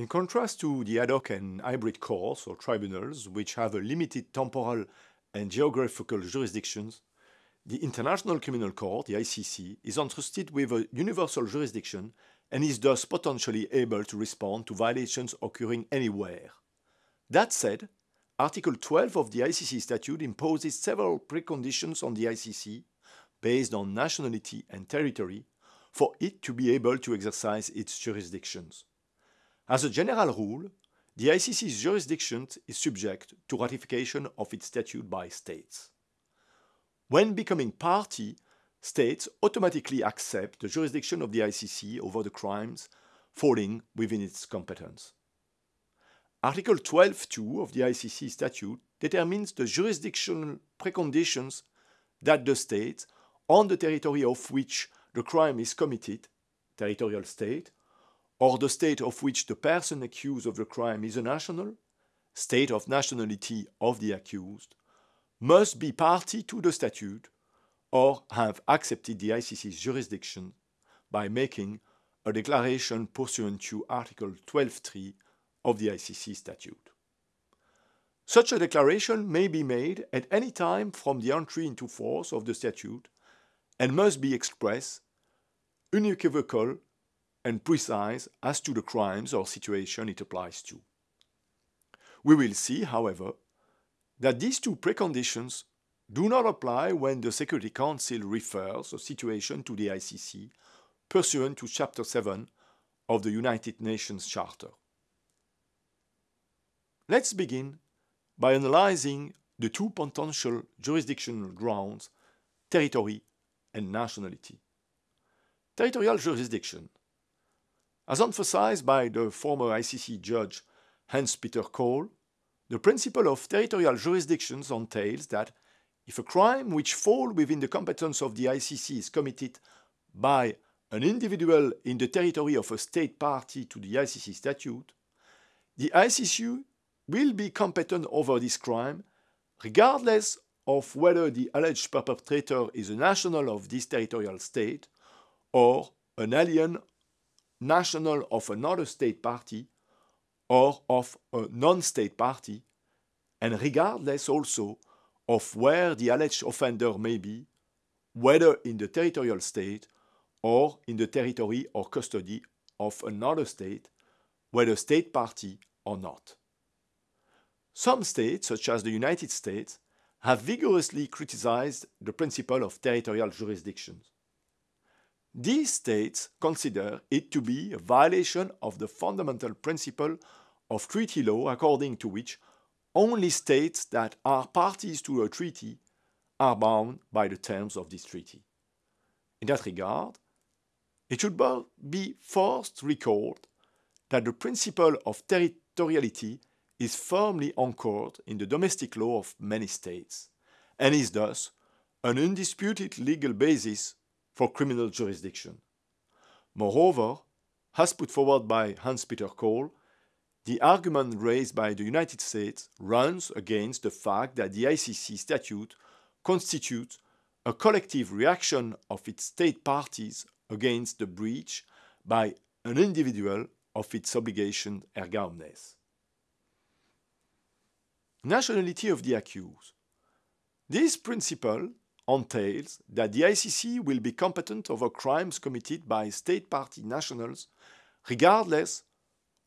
In contrast to the ad hoc and hybrid courts or tribunals, which have a limited temporal and geographical jurisdictions, the International Criminal Court, the ICC, is entrusted with a universal jurisdiction and is thus potentially able to respond to violations occurring anywhere. That said, Article 12 of the ICC statute imposes several preconditions on the ICC based on nationality and territory for it to be able to exercise its jurisdictions. As a general rule, the ICC's jurisdiction is subject to ratification of its statute by states. When becoming party, states automatically accept the jurisdiction of the ICC over the crimes falling within its competence. Article 12.2 of the ICC statute determines the jurisdictional preconditions that the state, on the territory of which the crime is committed, territorial state, or the state of which the person accused of the crime is a national, state of nationality of the accused, must be party to the statute or have accepted the ICC's jurisdiction by making a declaration pursuant to Article 12.3 of the ICC statute. Such a declaration may be made at any time from the entry into force of the statute and must be express, unequivocal, and precise as to the crimes or situation it applies to. We will see, however, that these two preconditions do not apply when the Security Council refers a situation to the ICC pursuant to Chapter 7 of the United Nations Charter. Let's begin by analyzing the two potential jurisdictional grounds, territory and nationality. Territorial jurisdiction. As emphasized by the former ICC judge Hans-Peter Kaul, the principle of territorial jurisdictions entails that if a crime which falls within the competence of the ICC is committed by an individual in the territory of a state party to the ICC statute, the ICC will be competent over this crime regardless of whether the alleged perpetrator is a national of this territorial state or an alien national of another state party or of a non-state party, and regardless also of where the alleged offender may be, whether in the territorial state or in the territory or custody of another state, whether state party or not. Some states, such as the United States, have vigorously criticized the principle of territorial jurisdiction. These states consider it to be a violation of the fundamental principle of treaty law according to which only states that are parties to a treaty are bound by the terms of this treaty. In that regard, it should be first recalled that the principle of territoriality is firmly anchored in the domestic law of many states and is thus an undisputed legal basis for criminal jurisdiction. Moreover, as put forward by Hans-Peter Kaul, the argument raised by the United States runs against the fact that the ICC statute constitutes a collective reaction of its state parties against the breach by an individual of its obligation erga omnes nationality of the accused. This principle entails that the ICC will be competent over crimes committed by state party nationals regardless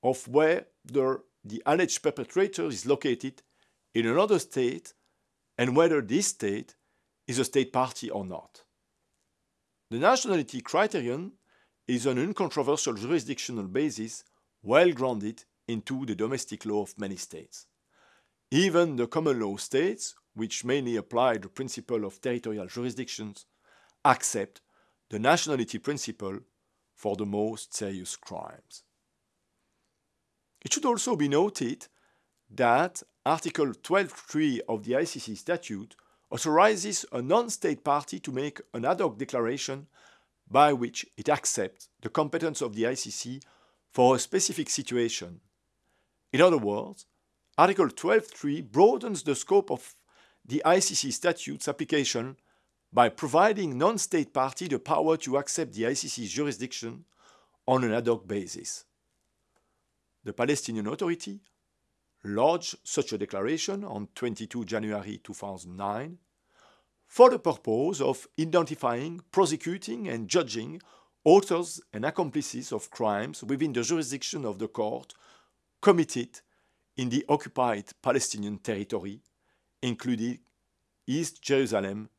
of where the, alleged perpetrator is located in another state and whether this state is a state party or not. The nationality criterion is an uncontroversial jurisdictional basis well grounded into the domestic law of many states. Even the common law states, which mainly apply the principle of territorial jurisdictions, accept the nationality principle for the most serious crimes. It should also be noted that Article 12.3 of the ICC statute authorizes a non-state party to make an ad hoc declaration by which it accepts the competence of the ICC for a specific situation. In other words, Article 12.3 broadens the scope of the ICC statute's application by providing non-state party the power to accept the ICC's jurisdiction on an ad hoc basis. the Palestinian Authority lodged such a declaration on 22 January 2009 for the purpose of identifying, prosecuting, and judging authors and accomplices of crimes within the jurisdiction of the court committed in the occupied Palestinian territory, including East Jerusalem,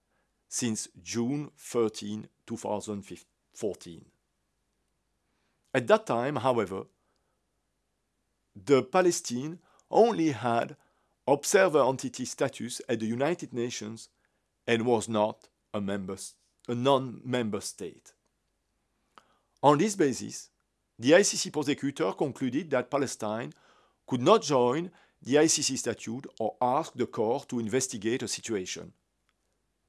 since June 13, 2014. At that time, however, the Palestine only had observer entity status at the United Nations and was not a, member, a non-member state. On this basis, the ICC prosecutor concluded that Palestine could not join the ICC statute or ask the court to investigate a situation.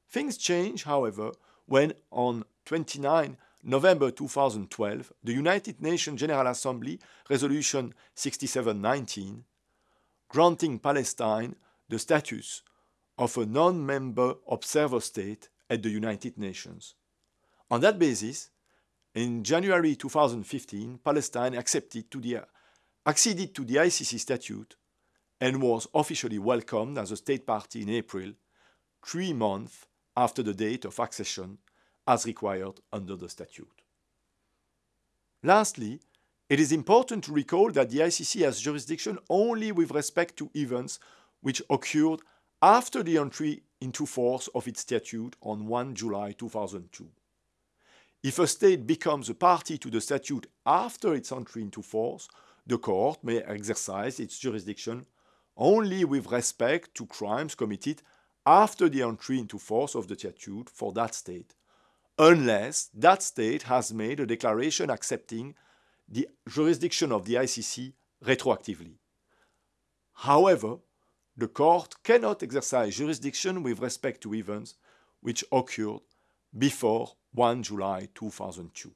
Things changed, however, when on 29 November 2012, the United Nations General Assembly Resolution 6719 granting Palestine the status of a non-member observer state at the United Nations. On that basis, in January 2015, Palestine accepted to the, acceded to the ICC statute and was officially welcomed as a state party in April, three months after the date of accession as required under the statute. Lastly, it is important to recall that the ICC has jurisdiction only with respect to events which occurred after the entry into force of its statute on 1 July 2002. If a state becomes a party to the statute after its entry into force, the court may exercise its jurisdiction only with respect to crimes committed after the entry into force of the statute for that state, unless that state has made a declaration accepting the jurisdiction of the ICC retroactively. However, the court cannot exercise jurisdiction with respect to events which occurred before 1 July 2002.